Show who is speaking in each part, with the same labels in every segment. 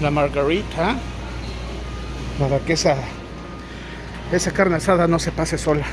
Speaker 1: la margarita para que esa esa carne asada no se pase sola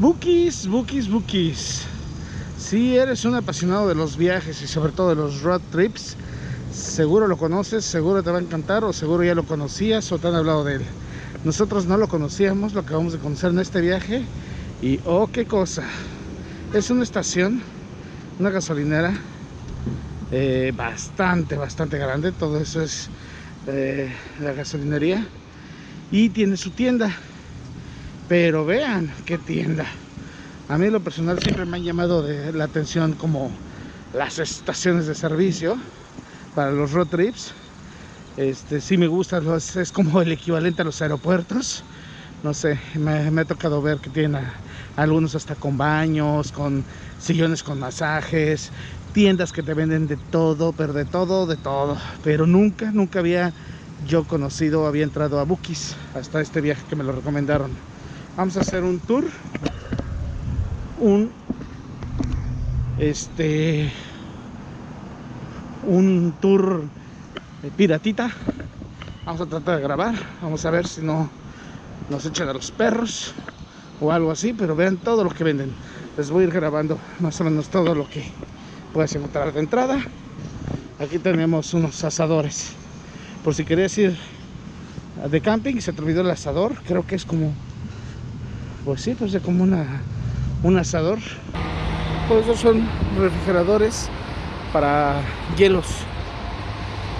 Speaker 1: Bookies, bookies, bookies. Si eres un apasionado de los viajes y sobre todo de los road trips, seguro lo conoces, seguro te va a encantar o seguro ya lo conocías o te han hablado de él. Nosotros no lo conocíamos, lo acabamos de conocer en este viaje y oh, qué cosa. Es una estación, una gasolinera eh, bastante, bastante grande. Todo eso es eh, la gasolinería y tiene su tienda pero vean qué tienda. A mí lo personal siempre me han llamado la atención como las estaciones de servicio para los road trips. Este, sí me gusta, es como el equivalente a los aeropuertos. No sé, me, ha tocado ver que tienen algunos hasta con baños, con sillones con masajes, tiendas que te venden de todo, pero de todo, de todo. Pero nunca, nunca había yo conocido, había entrado a Bookies hasta este viaje que me lo recomendaron vamos a hacer un tour. Un este un tour de piratita. Vamos a tratar de grabar. Vamos a ver si no nos echan a los perros o algo así pero vean todo lo que venden. Les voy a ir grabando más o menos todo lo que puedes encontrar de entrada. Aquí tenemos unos asadores. Por si querías ir de camping se te olvidó el asador. Creo que es como pues sí, pues es como una, un asador. Todos esos son refrigeradores para hielos.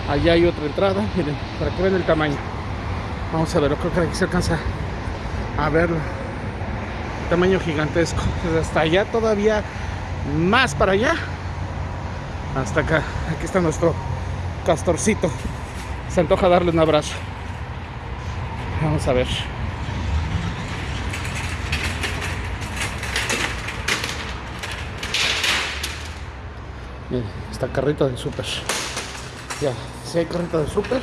Speaker 1: Allá hay otra entrada, miren, para que vean el tamaño. Vamos a ver, creo que aquí se alcanza a verlo. Tamaño gigantesco. hasta allá todavía más para allá. Hasta acá. Aquí está nuestro castorcito. Se antoja darle un abrazo. Vamos a ver. Miren, está carrito de súper. Ya, si hay carrito de súper.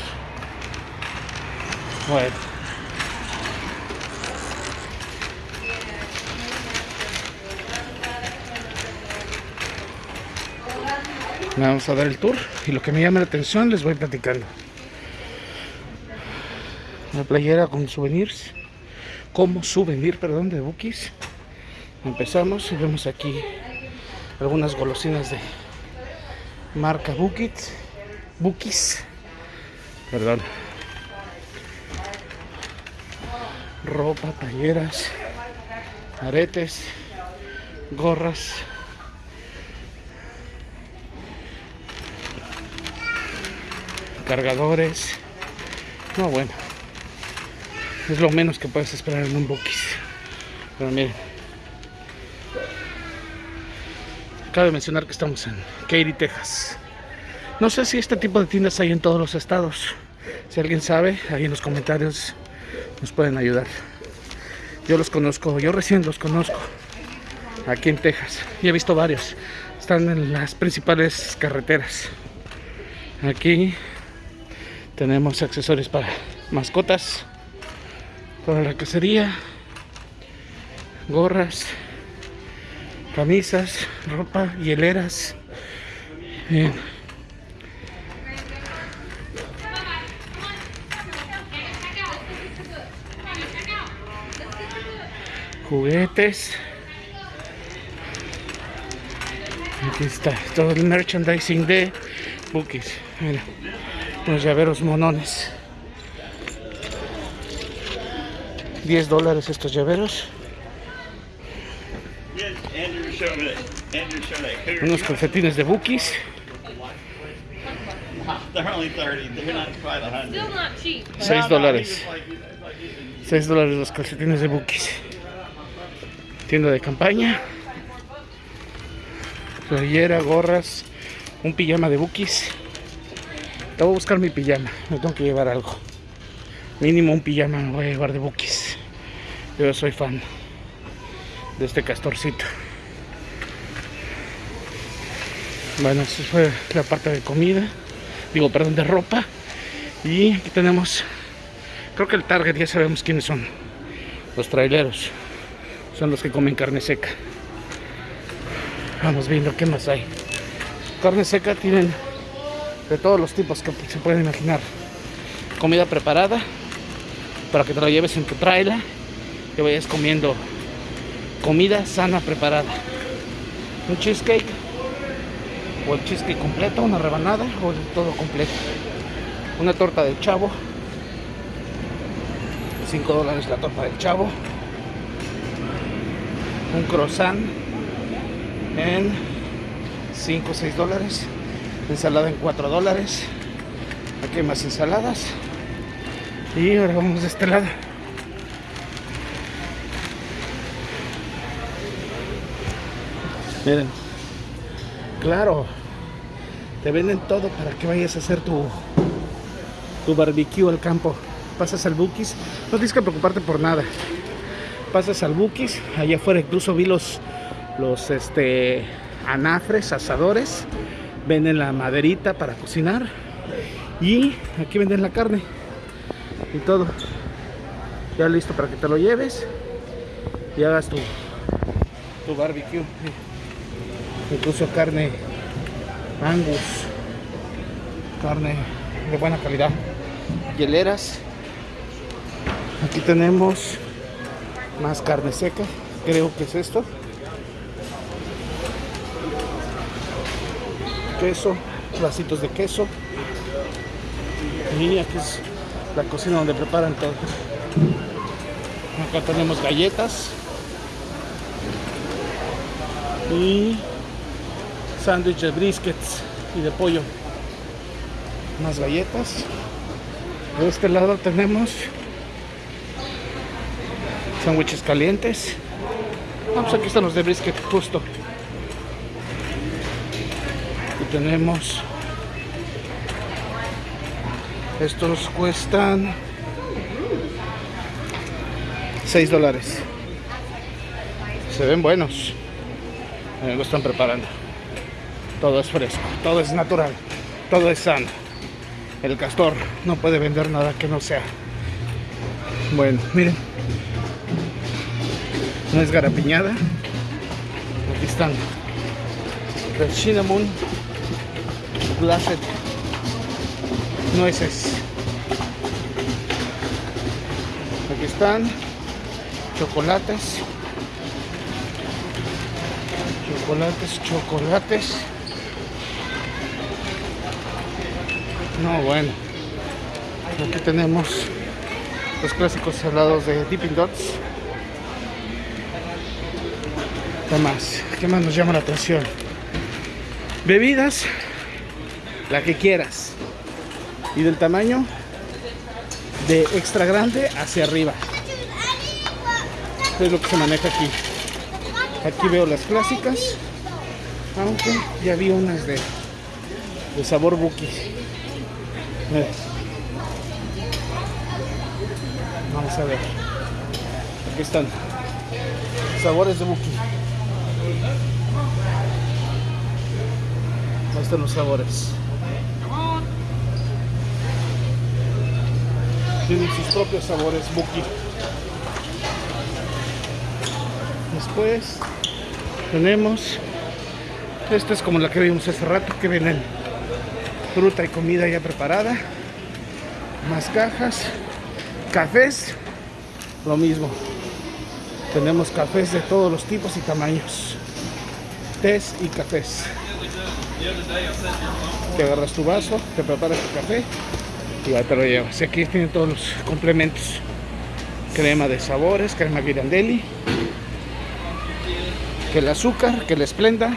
Speaker 1: Bueno. Vamos a dar el tour y lo que me llama la atención les voy platicando. Una playera con souvenirs, como souvenir, perdón, de Bookies. Empezamos y vemos aquí algunas golosinas de marca Bukit, Bukis, perdón, ropa, talleras, aretes, gorras, cargadores, no bueno, es lo menos que puedes esperar en un Bukis, pero miren. Cabe mencionar que estamos en Katy, Texas. No sé si este tipo de tiendas hay en todos los estados. Si alguien sabe, ahí en los comentarios nos pueden ayudar. Yo los conozco, yo recién los conozco. Aquí en Texas. Y he visto varios. Están en las principales carreteras. Aquí tenemos accesorios para mascotas, para la cacería, gorras, camisas, ropa, hieleras. Bien. Juguetes. Aquí está todo el merchandising de Bookies. Mira, unos llaveros monones. 10 dólares estos llaveros. Unos calcetines de Bookies. 6 dólares. 6 dólares los calcetines de Bookies. Tienda de campaña. Playera, gorras. Un pijama de Bookies. Te voy a buscar mi pijama. Me tengo que llevar algo. Mínimo un pijama me voy a llevar de Bookies. Yo soy fan de este castorcito. Bueno, esa fue la parte de comida. Digo, perdón, de ropa. Y aquí tenemos, creo que el target ya sabemos quiénes son. Los traileros. Son los que comen carne seca. Vamos viendo qué más hay. Carne seca tienen de todos los tipos que se pueden imaginar. Comida preparada para que te la lleves en tu trailer y vayas comiendo comida sana preparada. Un cheesecake o el cheesecake completo, una rebanada o el todo completo. Una torta del chavo. 5 dólares la torta del chavo. Un croissant en 5 o 6 dólares. Ensalada en 4 dólares. Aquí hay más ensaladas. Y ahora vamos de este lado. Miren. Claro. Te venden todo para que vayas a hacer tu, tu barbecue al campo. Pasas al Bukis. No tienes que preocuparte por nada. Pasas al Bukis. Allá afuera incluso vi los, los este, anafres, asadores. Venden la maderita para cocinar. Y aquí venden la carne. Y todo. Ya listo para que te lo lleves. Y hagas tu, tu barbecue incluso carne angus carne de buena calidad. Hieleras. Aquí tenemos más carne seca creo que es esto. Queso vasitos de queso. Y aquí es la cocina donde preparan todo. Acá tenemos galletas. Y sándwich de briskets y de pollo. Más galletas. De este lado tenemos sándwiches calientes. Vamos aquí están los de brisket justo. Y tenemos estos cuestan 6 dólares. Se ven buenos. Lo están preparando todo es fresco, todo es natural, todo es sano. El castor no puede vender nada que no sea. Bueno, miren. No es garapiñada. Aquí están. El cinnamon glazed nueces. Aquí están chocolates. Chocolates, chocolates. No, bueno. Aquí tenemos los clásicos salados de Dipping Dots. ¿Qué más? ¿Qué más nos llama la atención? Bebidas, la que quieras. Y del tamaño de extra grande hacia arriba. es lo que se maneja aquí. Aquí veo las clásicas. Aunque ya vi unas de, de sabor buki. Vamos a ver. Aquí están. Sabores de Buki. Ahí están los sabores. Tienen sus propios sabores Buki. Después tenemos. Esta es como la que vimos hace rato que vienen fruta y comida ya preparada más cajas cafés lo mismo. Tenemos cafés de todos los tipos y tamaños tés y cafés. Te agarras tu vaso te preparas tu café y ya te lo llevas. Aquí tienen todos los complementos. Crema de sabores crema girandelli que el azúcar que la esplenda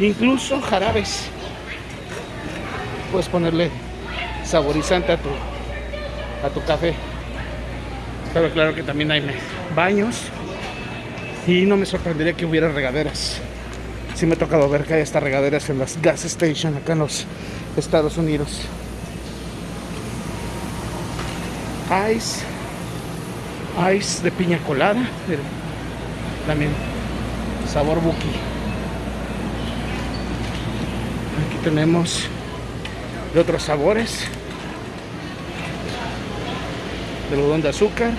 Speaker 1: incluso jarabes puedes ponerle saborizante a tu, a tu café. Pero claro que también hay baños y no me sorprendería que hubiera regaderas. Sí me ha tocado ver que hay estas regaderas en las gas station acá en los Estados Unidos. Ice, Ice de piña colada. También sabor buki. Aquí tenemos de otros sabores. De algodón de azúcar,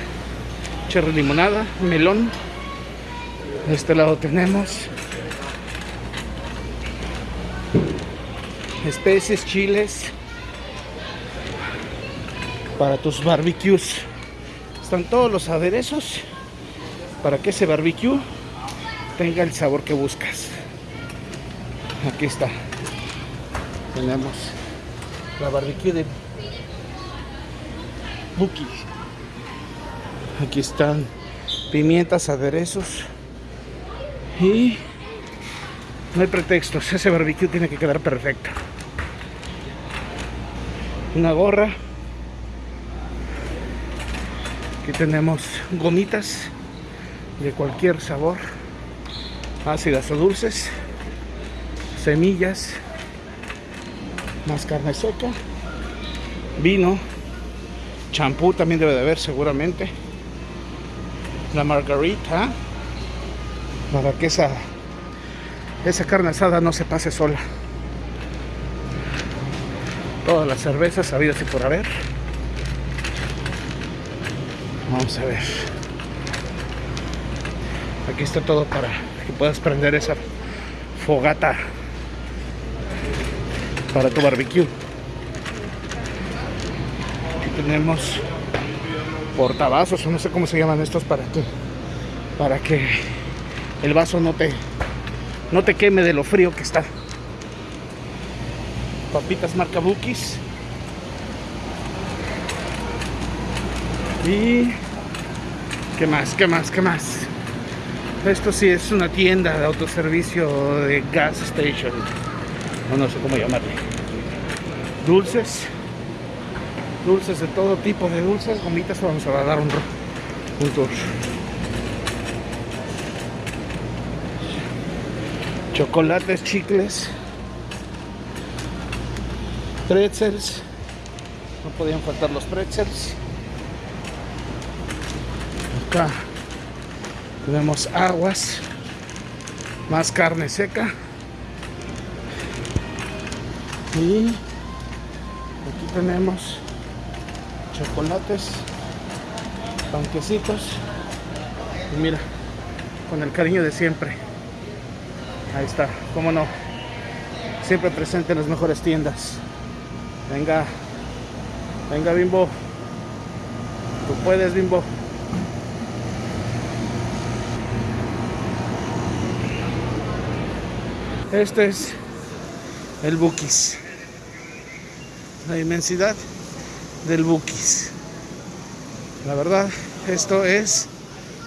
Speaker 1: cherry limonada, melón. De este lado tenemos especies, chiles para tus barbecues. Están todos los aderezos para que ese barbecue tenga el sabor que buscas. Aquí está. Tenemos la barbecue de Buki. Aquí están pimientas, aderezos y no hay pretextos. Ese barbecue tiene que quedar perfecto. Una gorra. Aquí tenemos gomitas de cualquier sabor. Ácidas o dulces. Semillas. Más carne seca. Vino. Champú también debe de haber seguramente. La margarita. Para que esa esa carne asada no se pase sola. Todas las cervezas habidas y por haber. Vamos a ver. Aquí está todo para que puedas prender esa fogata para tu barbecue. Aquí tenemos portavasos, no sé cómo se llaman estos para que para que el vaso no te no te queme de lo frío que está. Papitas marca Bukis. Y... ¿Qué más? ¿Qué más? ¿Qué más? Esto sí es una tienda de autoservicio de gas station. O no sé cómo llamarle. Dulces. Dulces de todo tipo de dulces. Gomitas. Vamos a dar un, un chocolates, chicles, pretzels, no podían faltar los pretzels. Acá tenemos aguas, más carne seca. Y aquí tenemos chocolates, panquecitos. Y mira, con el cariño de siempre. Ahí está, cómo no. Siempre presente en las mejores tiendas. Venga, venga Bimbo. Tú puedes, Bimbo. Este es el Bukis. La inmensidad del Bukis. La verdad, esto es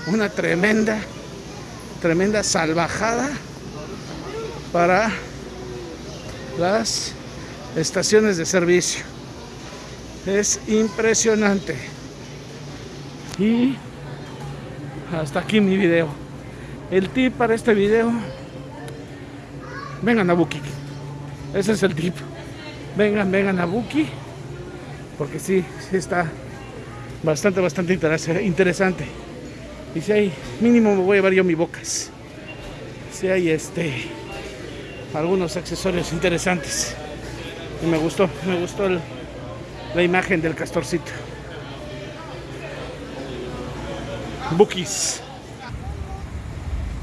Speaker 1: una tremenda, tremenda salvajada para las estaciones de servicio. Es impresionante. Y hasta aquí mi video. El tip para este video, vengan a Buki. Ese es el tip. Vengan, vengan a Buki. Porque sí, sí está bastante, bastante interesante. Y si hay, mínimo me voy a llevar yo mi bocas. Si hay este algunos accesorios interesantes. Y me gustó, me gustó la imagen del castorcito. Bookies.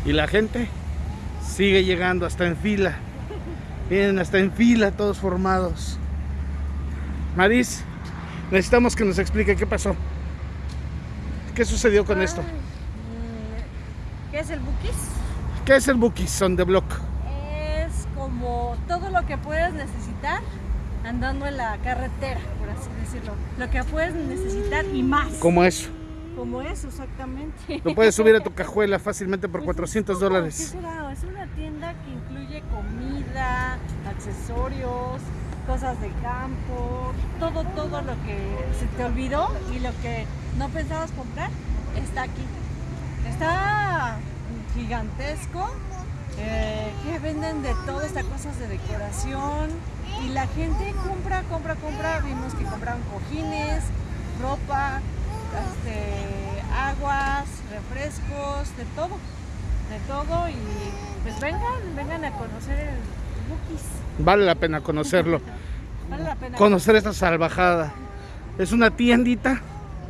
Speaker 1: Y la gente sigue llegando hasta en fila. Vienen hasta en fila todos formados. Maris, necesitamos que nos explique qué pasó. ¿Qué sucedió con esto?
Speaker 2: ¿Qué es el Bookies?
Speaker 1: ¿Qué es el Bookies on the block?
Speaker 2: como todo lo que puedes necesitar andando en la carretera, por así decirlo. Lo que puedes necesitar y más.
Speaker 1: Como eso.
Speaker 2: Como eso, exactamente.
Speaker 1: Lo puedes subir a tu cajuela fácilmente por 400 pues dólares.
Speaker 2: Es una tienda que incluye comida, accesorios, cosas de campo, todo, todo lo que se te olvidó y lo que no pensabas comprar está aquí. Está gigantesco eh, que venden de todo, estas cosas de decoración y la gente compra, compra, compra. Vimos que compraron cojines, ropa, este, agua aguas, refrescos, de todo. De todo y pues vengan, vengan a conocer el Bookies.
Speaker 1: Vale la pena conocerlo.
Speaker 2: Vale la pena.
Speaker 1: Conocer esta salvajada. Es una tiendita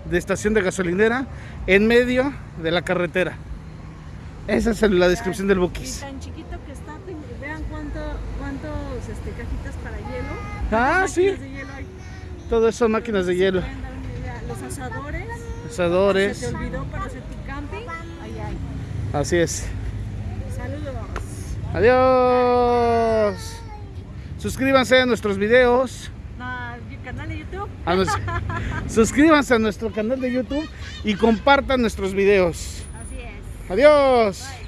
Speaker 1: de estación de gasolinera en medio de la carretera. Esa es la descripción del
Speaker 2: Y
Speaker 1: Bookies.
Speaker 2: tan chiquito que está, vean cuánto, cuántos este, cajitas para hielo.
Speaker 1: Ah, sí.
Speaker 2: de hielo hay.
Speaker 1: Todo eso son máquinas de hielo.
Speaker 2: Los asadores. Se te olvidó para hacer tu camping.
Speaker 1: Así es.
Speaker 2: Saludos.
Speaker 1: Adiós. Suscríbanse a nuestros videos.
Speaker 2: No, mi canal de YouTube.
Speaker 1: a nos- suscríbanse a nuestro canal de YouTube y compartan nuestros videos.
Speaker 2: Así es.
Speaker 1: Adiós.
Speaker 2: Bye.